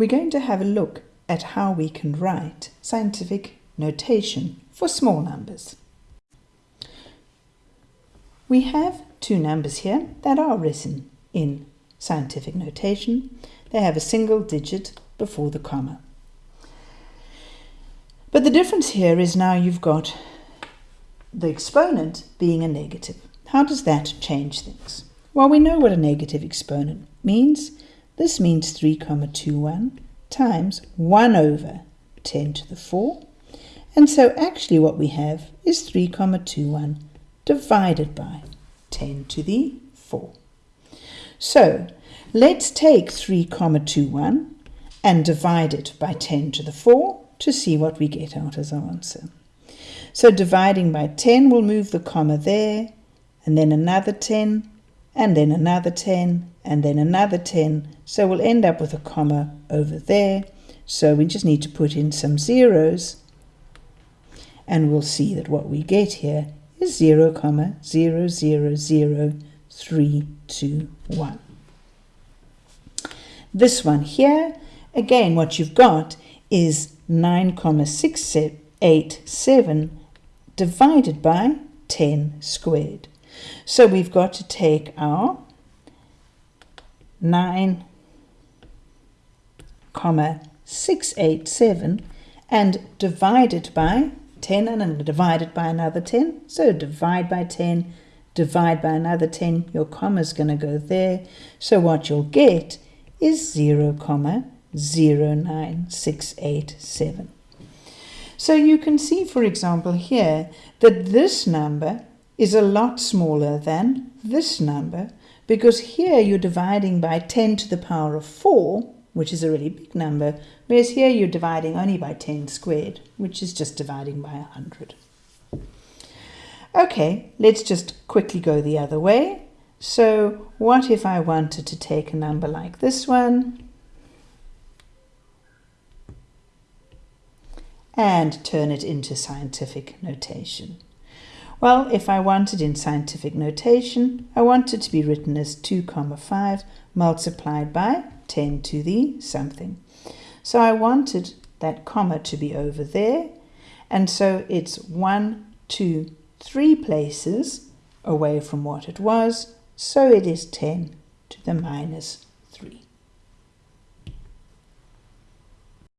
we're going to have a look at how we can write scientific notation for small numbers. We have two numbers here that are written in scientific notation. They have a single digit before the comma. But the difference here is now you've got the exponent being a negative. How does that change things? Well, we know what a negative exponent means. This means 3,21 times 1 over 10 to the 4. And so actually what we have is 3,21 divided by 10 to the 4. So let's take 3,21 and divide it by 10 to the 4 to see what we get out as our answer. So dividing by 10 will move the comma there, and then another 10, and then another 10, and then another 10. So we'll end up with a comma over there. So we just need to put in some zeros, and we'll see that what we get here is 0, comma 0, 0, 0, 3, 2, 1. This one here, again, what you've got is 9,687 divided by 10 squared. So we've got to take our 9 comma 687 and divide it by 10 and divide it by another 10. So divide by 10, divide by another 10, your comma is going to go there. So what you'll get is 0 comma 09687. So you can see, for example, here that this number is a lot smaller than this number because here you're dividing by 10 to the power of 4, which is a really big number, whereas here you're dividing only by 10 squared, which is just dividing by 100. Okay, let's just quickly go the other way. So what if I wanted to take a number like this one and turn it into scientific notation? Well, if I wanted in scientific notation, I want it to be written as 2 comma 5 multiplied by 10 to the something. So I wanted that comma to be over there, and so it's one, two, three places away from what it was, so it is 10 to the minus